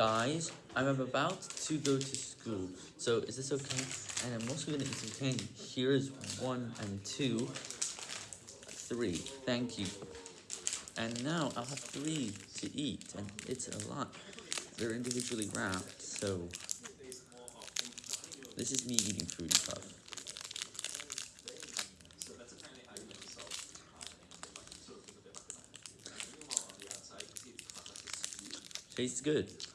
Guys, I'm about to go to school, so is this okay? And I'm also gonna eat some candy. Here's one and two, three, thank you. And now I'll have three to eat, and it's a lot. They're individually wrapped, so this is me eating Fruity Puff. Tastes good.